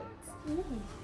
works mm.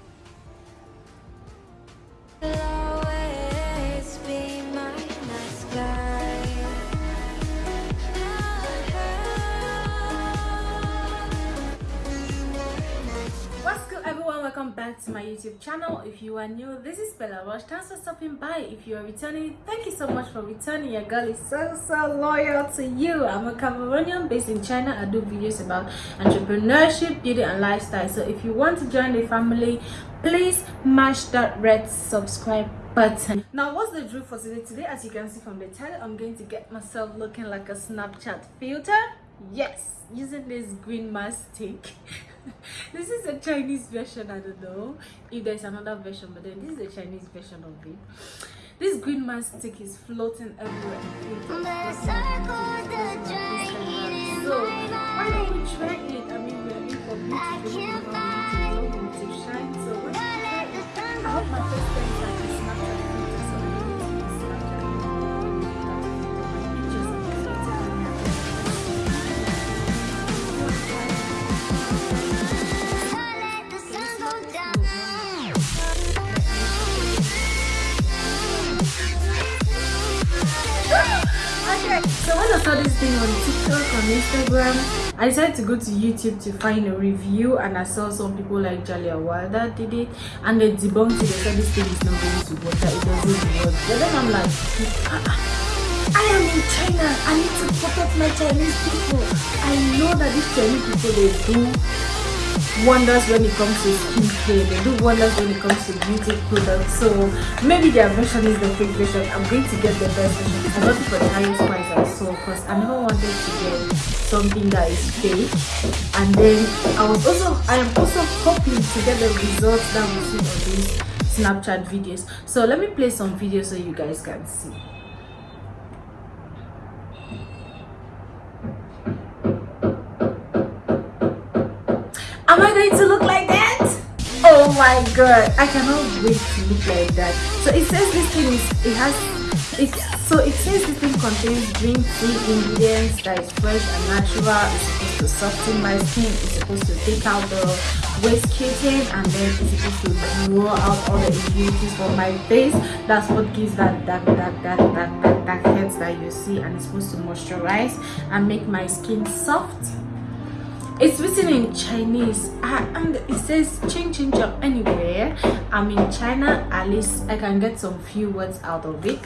YouTube channel. If you are new, this is Bella Rush. Thanks for stopping by. If you are returning, thank you so much for returning. Your girl is so so loyal to you. I'm a Cameroonian based in China. I do videos about entrepreneurship, beauty and lifestyle. So if you want to join the family, please mash that red subscribe button. Now what's the drill for today? Today as you can see from the title, I'm going to get myself looking like a Snapchat filter. Yes, using this green mask stick. this is a Chinese version. I don't know if there's another version, but then this is a Chinese version of it. This green mask stick is floating everywhere. So why don't we try it? I mean, we're in for we're to shine. So we? I hope my face turns on TikTok, on Instagram, I decided to go to YouTube to find a review and I saw some people like Jalia Wilder did it and they debunked it. They said this thing is not going to that it doesn't work. But then I'm like, "Ah, ah, I am in China. I need to protect my Chinese people. I know that these Chinese people, they do wonders when it comes to skincare. They do wonders when it comes to beauty products. So maybe their version is the fake version. I'm going to get the best version. I got it for the highest price i saw because i never wanted to get something that is fake. And then i was also i am also hoping to get the results that we see on these snapchat videos. So let me play some videos so you guys can see Am I going to look like that? Oh my god, I cannot wait to look like that. So it says this thing is, it has, it, so it says this thing contains green tea ingredients that is fresh and natural. It's supposed to soften my skin. It's supposed to take out the waste cutin and then it's supposed to draw out all the impurities from my face. That's what gives that dark, dark, dark, dark, dark, dark heads that you see and it's supposed to moisturize and make my skin soft it's written in chinese. Ah, and it says ching ching chong anywhere. I'm in china at least i can get some few words out of it.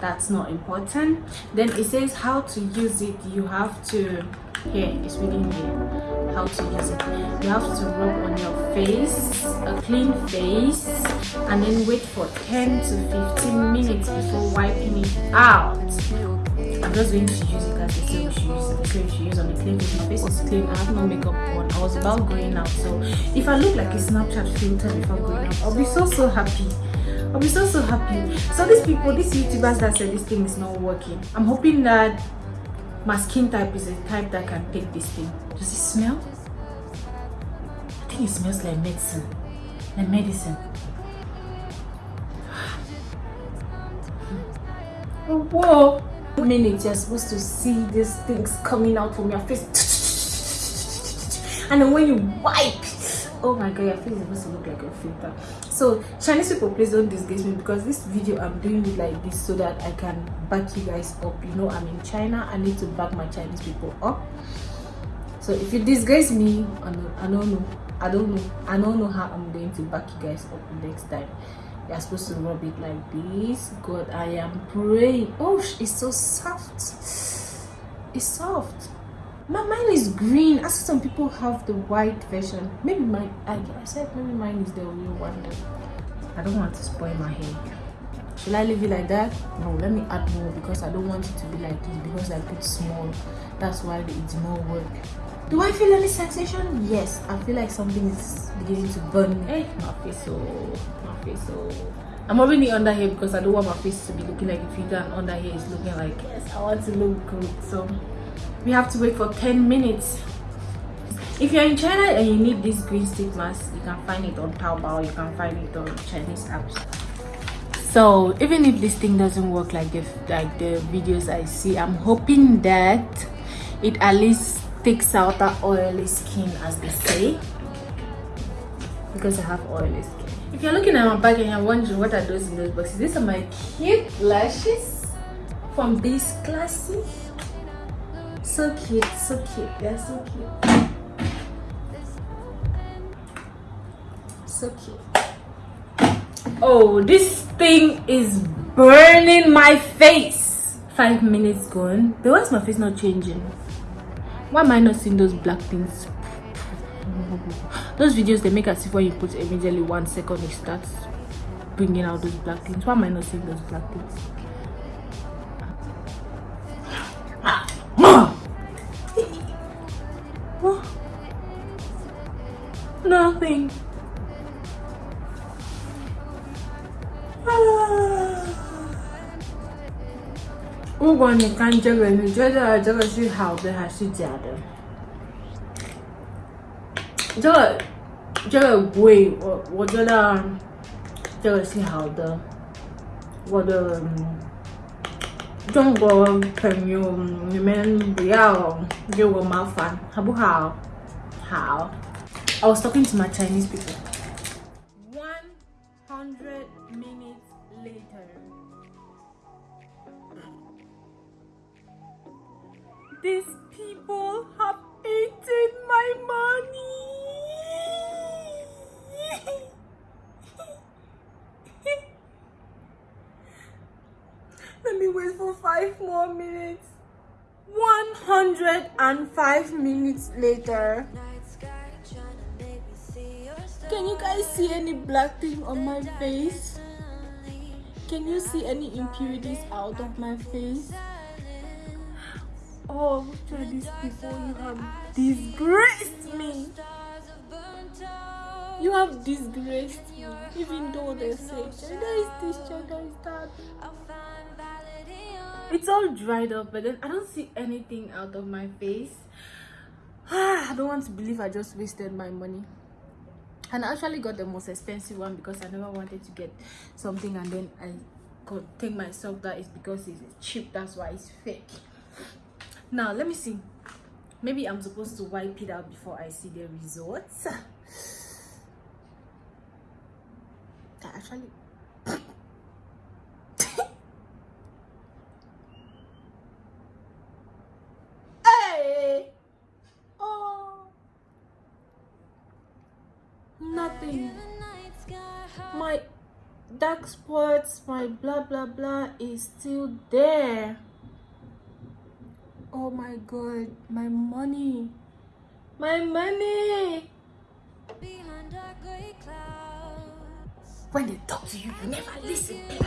That's not important. Then it says how to use it. You have to here it's written here. How to use it. You have to rub on your face a clean face and then wait for 10 to 15 minutes before wiping it out I'm just going to use it as it. They say we should use on a clean face. My face is clean. I have no makeup on. I was about going out. So if I look like a Snapchat filter before going out, I'll be so so happy. I'll be so so happy. So these people, these YouTubers that said this thing is not working, I'm hoping that my skin type is a type that can take this thing. Does it smell? I think it smells like medicine. Like medicine. Oh, whoa! Minutes you're supposed to see these things coming out from your face. And then when you wipe oh my god your face is supposed to look like a filter. So chinese people please don't disgrace me because this video i'm doing it like this so that i can back you guys up. You know i'm in china. I need to back my chinese people up. So if you disgrace me i don't, I don't know. I don't know. I don't know how i'm going to back you guys up next time you're supposed to rub it like this. God i am praying. Oh it's so soft. It's soft. My mine is green. I see some people have the white version. Maybe my i, I said maybe mine is the real one. I don't want to spoil my hair. Should i leave it like that? No let me add more because i don't want it to be like this because i put small. That's why it's not work. Do i feel any sensation? Yes i feel like something is beginning to burn me. Hey my face so my face so i'm rubbing the under here because i don't want my face to be looking like a filter and under here is looking like yes i want to look good. So we have to wait for 10 minutes. If you're in china and you need this green stick mask you can find it on taobao you can find it on chinese apps. So even if this thing doesn't work like the like the videos i see i'm hoping that it at least takes out that oily skin as they say. Because I have oily skin. If you're looking at my bag and you're wondering what are those in those boxes, these are my cute lashes from this classy. So cute, so cute, they're so cute. So cute. Oh, this thing is burning my face. Five minutes gone. But why is my face not changing? Why am I not seeing those black things those videos they make as if when you put immediately one second it starts bringing out those black things why am i not seeing those black things nothing If you 你看这个，你觉得这个是好的还是假的？ 这个这个贵，我我觉得这个是好的。我的中国朋友，你们不要给我麻烦，好不好？好。I was talking to my Chinese people. One hundred minutes later. These people Five more minutes. 105 minutes later. Can you guys see any black thing on my face? Can you see any impurities out of my face? Oh chinese people you have disgraced me. You have disgraced me even though they say gender is this gender is that it's all dried up, but then I don't see anything out of my face. I don't want to believe I just wasted my money. And I actually got the most expensive one because I never wanted to get something and then I could think myself that it's because it's cheap, that's why it's fake. Now, let me see. Maybe I'm supposed to wipe it out before I see the results. actually hey oh nothing my dark spots my blah blah blah is still there oh my god my money my money when they talk to you, you never listen. You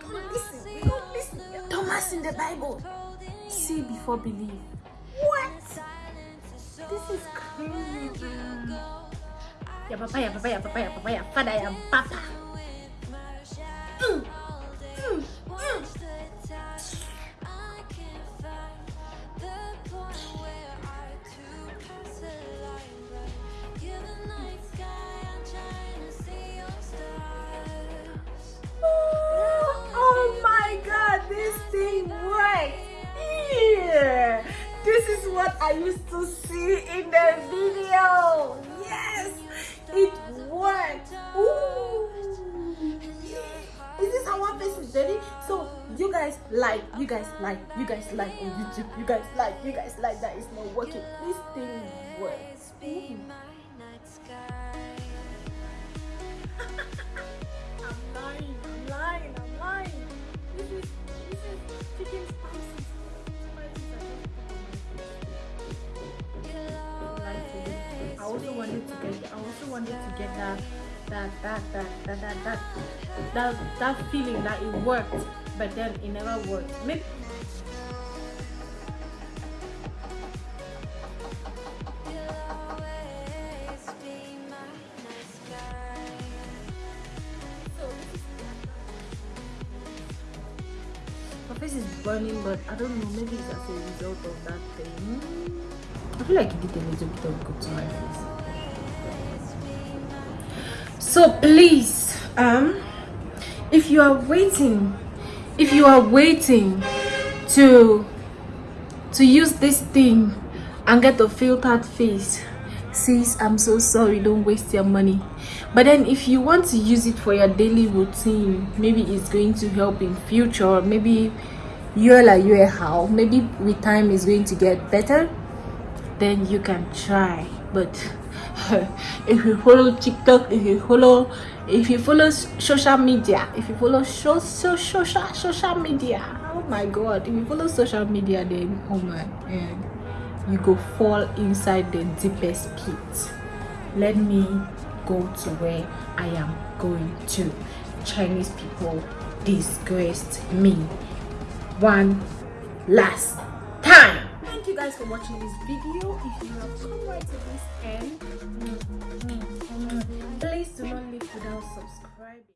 don't listen. Don't listen. Thomas in the Bible. See before believe. What? This is crazy. Ya papa, ya papa, ya papa, ya papa, ya pada ya papa. Oh, my God, this thing. This is what I used to see in the video. Guys like, you guys like on YouTube, you guys like, you guys like that it's not working. This thing works. I'm lying, I'm lying, I'm lying. This is, this is chicken spicy. also wanted to get I also wanted to get that that that that that that that, that feeling that it worked but then it never worked. Maybe my face is burning but I don't know maybe it's as a result of that thing I feel like it did a little bit of good to my face. So please, um, if you are waiting, if you are waiting to to use this thing and get a filtered face sis i'm so sorry don't waste your money. But then if you want to use it for your daily routine maybe it's going to help in future. Maybe you're like you're how. Maybe with time is going to get better then you can try. But if you follow tiktok if you follow if you follow social media if you follow so, so, social social media oh my god if you follow social media then oh my and you go fall inside the deepest pit. Let me go to where i am going to. Chinese people disgraced me. One last guys for watching this video. If you have come right to this end please do not leave without subscribing